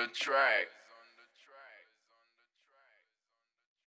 the track.